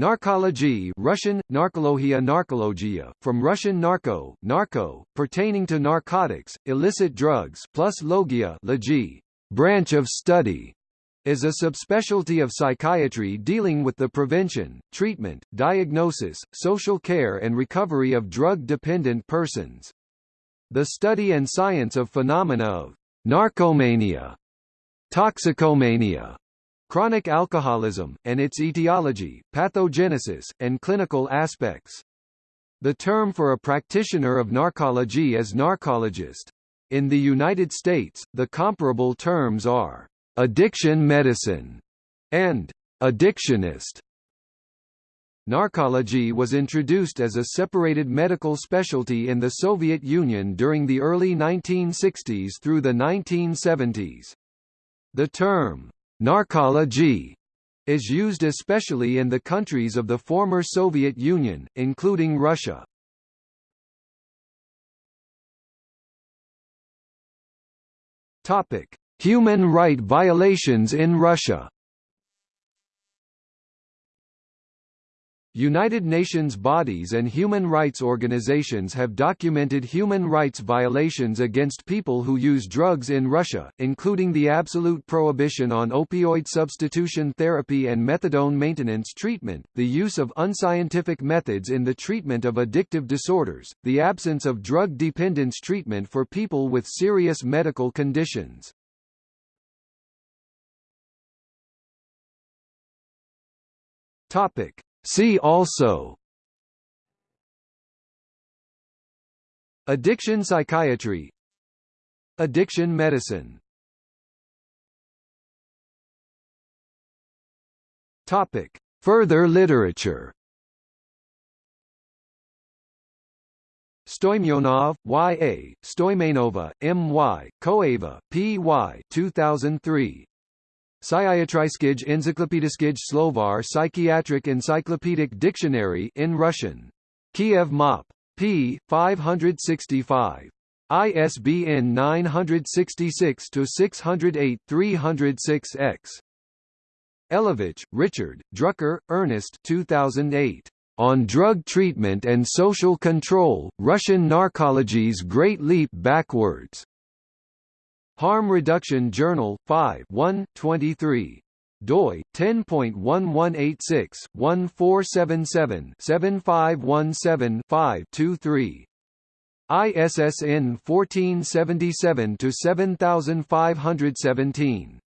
Narcology Russian, narkologia narkologia, from Russian narco, narco, pertaining to narcotics, illicit drugs plus logia logi, branch of study, is a subspecialty of psychiatry dealing with the prevention, treatment, diagnosis, social care and recovery of drug-dependent persons. The study and science of phenomena of narcomania, toxicomania, chronic alcoholism, and its etiology, pathogenesis, and clinical aspects. The term for a practitioner of narcology is narcologist. In the United States, the comparable terms are addiction medicine and addictionist. Narcology was introduced as a separated medical specialty in the Soviet Union during the early 1960s through the 1970s. The term, narcology, is used especially in the countries of the former Soviet Union, including Russia. Topic: Human right violations in Russia United Nations bodies and human rights organizations have documented human rights violations against people who use drugs in Russia, including the absolute prohibition on opioid substitution therapy and methadone maintenance treatment, the use of unscientific methods in the treatment of addictive disorders, the absence of drug dependence treatment for people with serious medical conditions. Topic See also Addiction psychiatry Addiction medicine Topic. Further literature Stoimyonov, Y.A., Stoimenova, M.Y., Koeva, P.Y. 2003. Psychiatriskij Encyclopediskij Slovar Psychiatric Encyclopedic Dictionary in Russian. Kiev MOP. p. 565. ISBN 966-608-306-X. Elovich, Richard, Drucker, Ernest 2008. On Drug Treatment and Social Control, Russian Narcology's Great Leap Backwards. Harm Reduction Journal 5 1, 23 doi 10.1186 1477 7517 23 ISSN 1477 to 7517